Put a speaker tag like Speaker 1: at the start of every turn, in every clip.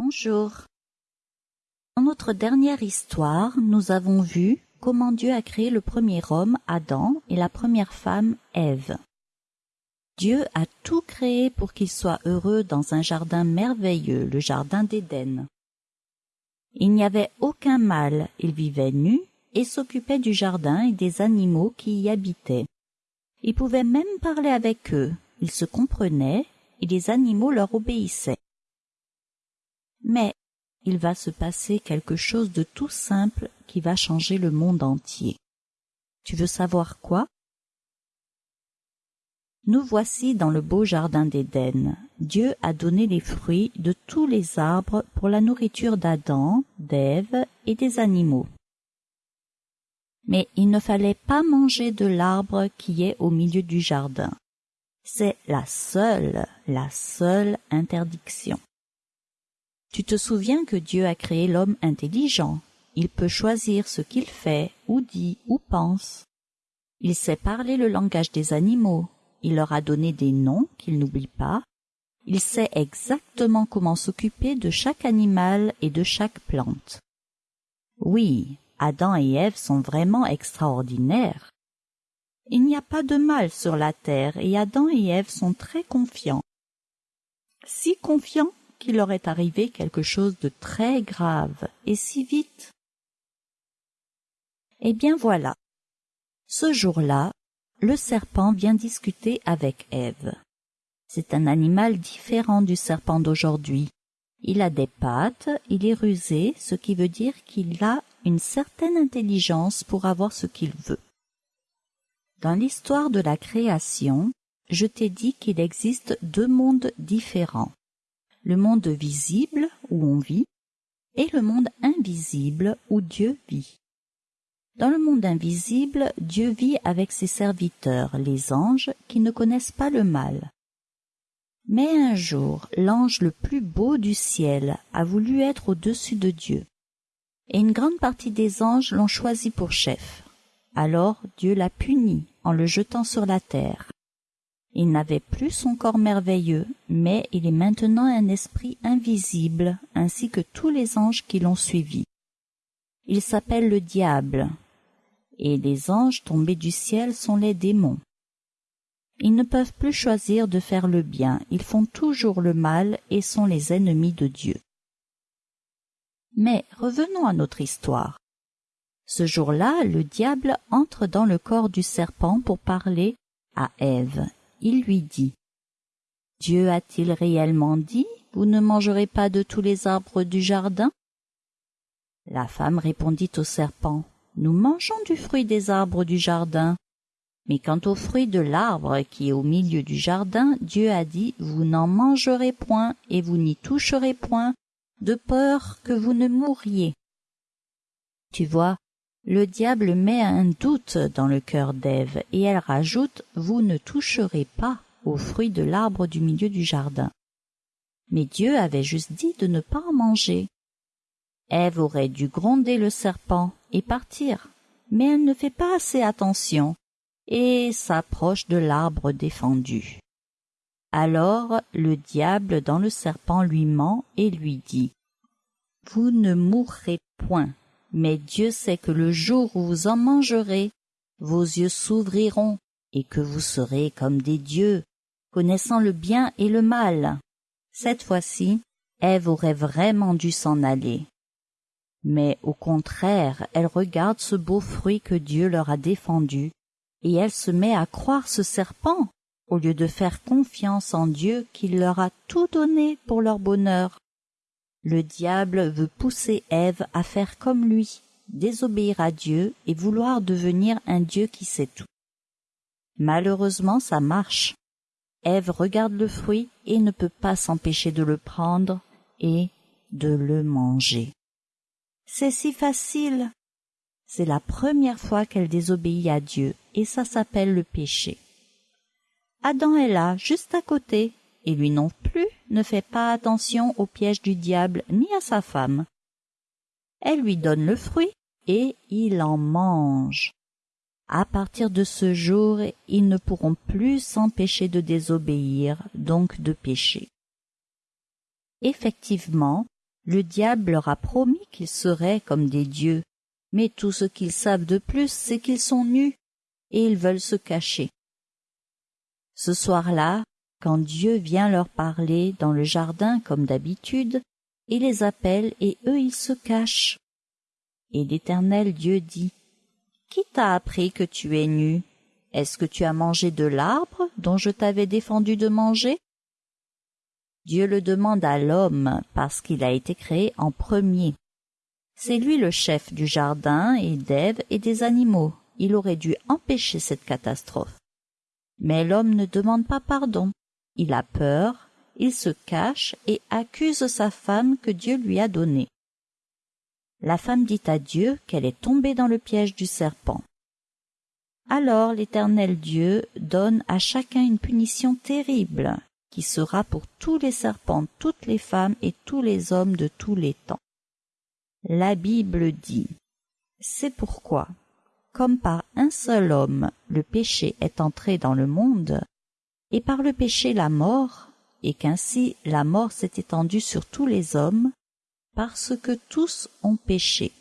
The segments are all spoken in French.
Speaker 1: Bonjour. Dans notre dernière histoire, nous avons vu comment Dieu a créé le premier homme, Adam, et la première femme, Ève. Dieu a tout créé pour qu'ils soient heureux dans un jardin merveilleux, le jardin d'Éden. Il n'y avait aucun mal, ils vivaient nus et s'occupaient du jardin et des animaux qui y habitaient. Ils pouvaient même parler avec eux, ils se comprenaient et les animaux leur obéissaient. Mais il va se passer quelque chose de tout simple qui va changer le monde entier. Tu veux savoir quoi? Nous voici dans le beau jardin d'Éden. Dieu a donné les fruits de tous les arbres pour la nourriture d'Adam, d'Ève et des animaux. Mais il ne fallait pas manger de l'arbre qui est au milieu du jardin. C'est la seule, la seule interdiction. Tu te souviens que Dieu a créé l'homme intelligent. Il peut choisir ce qu'il fait, ou dit, ou pense. Il sait parler le langage des animaux. Il leur a donné des noms qu'il n'oublie pas. Il sait exactement comment s'occuper de chaque animal et de chaque plante. Oui, Adam et Ève sont vraiment extraordinaires. Il n'y a pas de mal sur la terre et Adam et Ève sont très confiants. Si confiants qu'il leur est arrivé quelque chose de très grave, et si vite. Eh bien voilà. Ce jour-là, le serpent vient discuter avec Ève. C'est un animal différent du serpent d'aujourd'hui. Il a des pattes, il est rusé, ce qui veut dire qu'il a une certaine intelligence pour avoir ce qu'il veut. Dans l'histoire de la création, je t'ai dit qu'il existe deux mondes différents le monde visible où on vit et le monde invisible où Dieu vit. Dans le monde invisible, Dieu vit avec ses serviteurs, les anges, qui ne connaissent pas le mal. Mais un jour, l'ange le plus beau du ciel a voulu être au-dessus de Dieu. Et une grande partie des anges l'ont choisi pour chef. Alors Dieu l'a puni en le jetant sur la terre. Il n'avait plus son corps merveilleux, mais il est maintenant un esprit invisible, ainsi que tous les anges qui l'ont suivi. Il s'appelle le diable, et les anges tombés du ciel sont les démons. Ils ne peuvent plus choisir de faire le bien, ils font toujours le mal et sont les ennemis de Dieu. Mais revenons à notre histoire. Ce jour-là, le diable entre dans le corps du serpent pour parler à Ève il lui dit Dieu a-t-il réellement dit Vous ne mangerez pas de tous les arbres du jardin? La femme répondit au serpent Nous mangeons du fruit des arbres du jardin. Mais quant au fruit de l'arbre qui est au milieu du jardin, Dieu a dit Vous n'en mangerez point et vous n'y toucherez point, de peur que vous ne mouriez. Tu vois, le diable met un doute dans le cœur d'Ève, et elle rajoute Vous ne toucherez pas aux fruits de l'arbre du milieu du jardin. Mais Dieu avait juste dit de ne pas en manger. Ève aurait dû gronder le serpent et partir, mais elle ne fait pas assez attention et s'approche de l'arbre défendu. Alors le diable dans le serpent lui ment et lui dit Vous ne mourrez point mais Dieu sait que le jour où vous en mangerez, vos yeux s'ouvriront et que vous serez comme des dieux, connaissant le bien et le mal. Cette fois-ci, Ève aurait vraiment dû s'en aller. Mais au contraire, elle regarde ce beau fruit que Dieu leur a défendu, et elle se met à croire ce serpent, au lieu de faire confiance en Dieu qui leur a tout donné pour leur bonheur. Le diable veut pousser Ève à faire comme lui, désobéir à Dieu et vouloir devenir un Dieu qui sait tout. Malheureusement, ça marche. Ève regarde le fruit et ne peut pas s'empêcher de le prendre et de le manger. C'est si facile. C'est la première fois qu'elle désobéit à Dieu et ça s'appelle le péché. Adam est là, juste à côté, et lui non plus ne fait pas attention au piège du diable ni à sa femme. Elle lui donne le fruit et il en mange. À partir de ce jour, ils ne pourront plus s'empêcher de désobéir, donc de pécher. Effectivement, Le diable leur a promis qu'ils seraient comme des dieux, mais tout ce qu'ils savent de plus, c'est qu'ils sont nus, et ils veulent se cacher. Ce soir-là, quand Dieu vient leur parler dans le jardin comme d'habitude, il les appelle et eux ils se cachent. Et l'Éternel Dieu dit, Qui t'a appris que tu es nu? Est-ce que tu as mangé de l'arbre dont je t'avais défendu de manger? Dieu le demande à l'homme parce qu'il a été créé en premier. C'est lui le chef du jardin et d'Ève et des animaux. Il aurait dû empêcher cette catastrophe. Mais l'homme ne demande pas pardon. Il a peur, il se cache et accuse sa femme que Dieu lui a donnée. La femme dit à Dieu qu'elle est tombée dans le piège du serpent. Alors l'Éternel Dieu donne à chacun une punition terrible, qui sera pour tous les serpents, toutes les femmes et tous les hommes de tous les temps. La Bible dit C'est pourquoi, comme par un seul homme le péché est entré dans le monde, et par le péché la mort, et qu'ainsi la mort s'est étendue sur tous les hommes, parce que tous ont péché.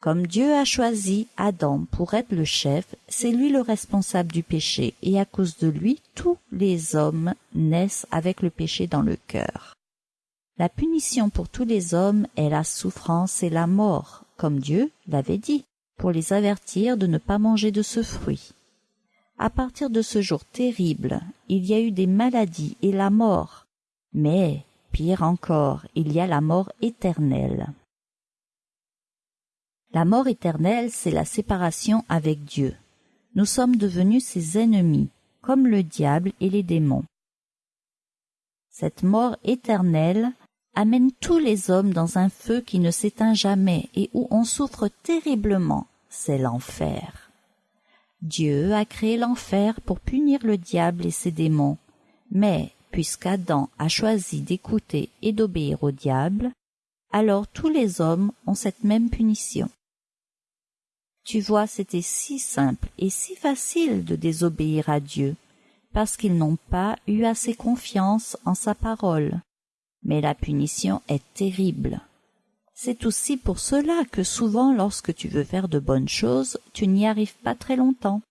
Speaker 1: Comme Dieu a choisi Adam pour être le chef, c'est lui le responsable du péché, et à cause de lui, tous les hommes naissent avec le péché dans le cœur. La punition pour tous les hommes est la souffrance et la mort, comme Dieu l'avait dit, pour les avertir de ne pas manger de ce fruit. À partir de ce jour terrible, il y a eu des maladies et la mort, mais, pire encore, il y a la mort éternelle. La mort éternelle, c'est la séparation avec Dieu. Nous sommes devenus ses ennemis, comme le diable et les démons. Cette mort éternelle amène tous les hommes dans un feu qui ne s'éteint jamais et où on souffre terriblement, c'est l'enfer. Dieu a créé l'enfer pour punir le diable et ses démons, mais puisqu'Adam a choisi d'écouter et d'obéir au diable, alors tous les hommes ont cette même punition. Tu vois, c'était si simple et si facile de désobéir à Dieu, parce qu'ils n'ont pas eu assez confiance en sa parole. Mais la punition est terrible. C'est aussi pour cela que souvent lorsque tu veux faire de bonnes choses, tu n'y arrives pas très longtemps.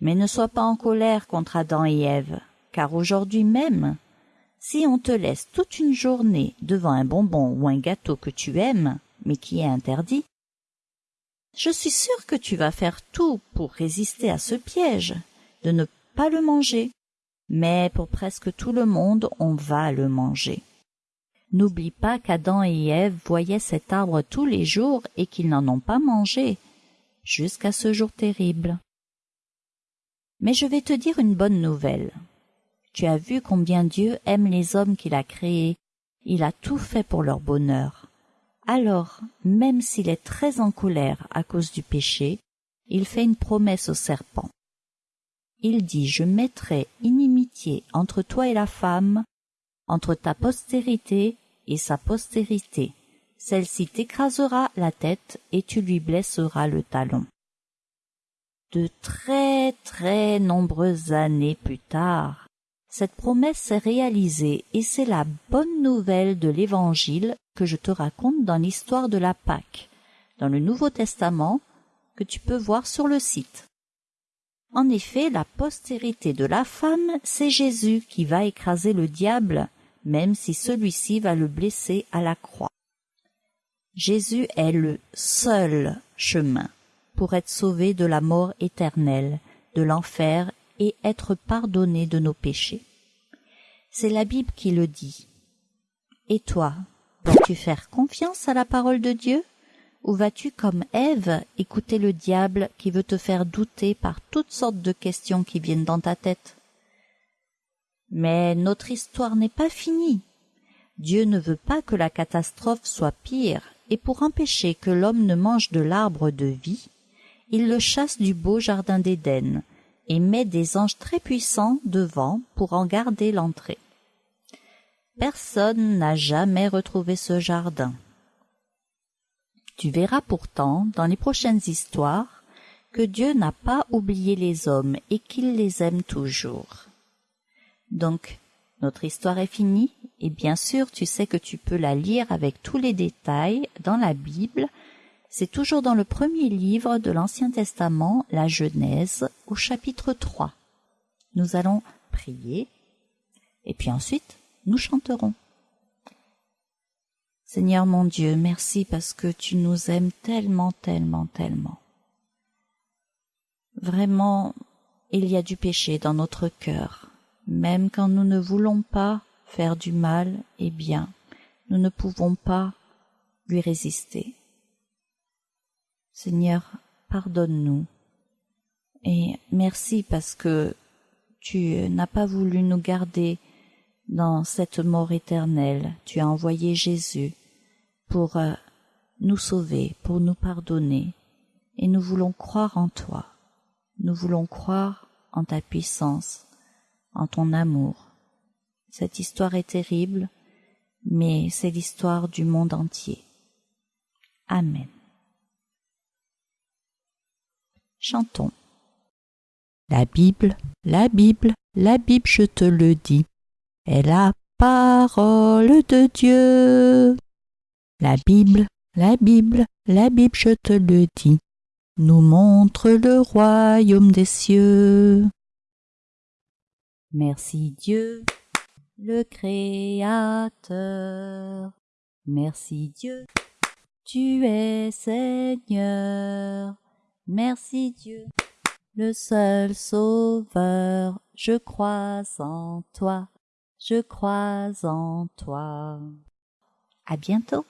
Speaker 1: Mais ne sois pas en colère contre Adam et Ève, car aujourd'hui même, si on te laisse toute une journée devant un bonbon ou un gâteau que tu aimes, mais qui est interdit, je suis sûre que tu vas faire tout pour résister à ce piège, de ne pas le manger. Mais pour presque tout le monde, on va le manger. N'oublie pas qu'Adam et Ève voyaient cet arbre tous les jours et qu'ils n'en ont pas mangé, jusqu'à ce jour terrible. Mais je vais te dire une bonne nouvelle. Tu as vu combien Dieu aime les hommes qu'il a créés. Il a tout fait pour leur bonheur. Alors, même s'il est très en colère à cause du péché, il fait une promesse au serpent. Il dit, je mettrai inimitié entre toi et la femme, entre ta postérité et sa postérité. Celle-ci t'écrasera la tête et tu lui blesseras le talon. De très très nombreuses années plus tard, cette promesse s'est réalisée et c'est la bonne nouvelle de l'Évangile que je te raconte dans l'histoire de la Pâque, dans le Nouveau Testament, que tu peux voir sur le site. En effet, la postérité de la femme, c'est Jésus qui va écraser le diable, même si celui-ci va le blesser à la croix. Jésus est le seul chemin pour être sauvé de la mort éternelle, de l'enfer et être pardonné de nos péchés. C'est la Bible qui le dit. Et toi, Vas-tu faire confiance à la parole de Dieu? Ou vas-tu, comme Ève, écouter le diable qui veut te faire douter par toutes sortes de questions qui viennent dans ta tête? Mais notre histoire n'est pas finie. Dieu ne veut pas que la catastrophe soit pire, et pour empêcher que l'homme ne mange de l'arbre de vie, il le chasse du beau jardin d'Éden, et met des anges très puissants devant pour en garder l'entrée. Personne n'a jamais retrouvé ce jardin. Tu verras pourtant dans les prochaines histoires que Dieu n'a pas oublié les hommes et qu'il les aime toujours. Donc, Notre histoire est finie et bien sûr tu sais que tu peux la lire avec tous les détails dans la Bible. C'est toujours dans le premier livre de l'Ancien Testament, la Genèse, au chapitre 3. Nous allons prier et puis ensuite nous chanterons. Seigneur mon Dieu, merci parce que tu nous aimes tellement, tellement, tellement. Vraiment, il y a du péché dans notre cœur. Même quand nous ne voulons pas faire du mal, eh bien, nous ne pouvons pas lui résister. Seigneur, pardonne-nous. Et merci parce que tu n'as pas voulu nous garder dans cette mort éternelle. Tu as envoyé Jésus pour euh, nous sauver, pour nous pardonner. Et nous voulons croire en toi. Nous voulons croire en ta puissance, en ton amour. Cette histoire est terrible, mais c'est l'histoire du monde entier. Amen. Chantons. La Bible, la Bible, la Bible, je te le dis, est la parole de Dieu. La Bible, la Bible, la Bible, je te le dis, nous montre le royaume des cieux. Merci Dieu, le Créateur. Merci Dieu, tu es Seigneur. Merci Dieu, le seul Sauveur. Je crois en toi, je crois en toi. À bientôt.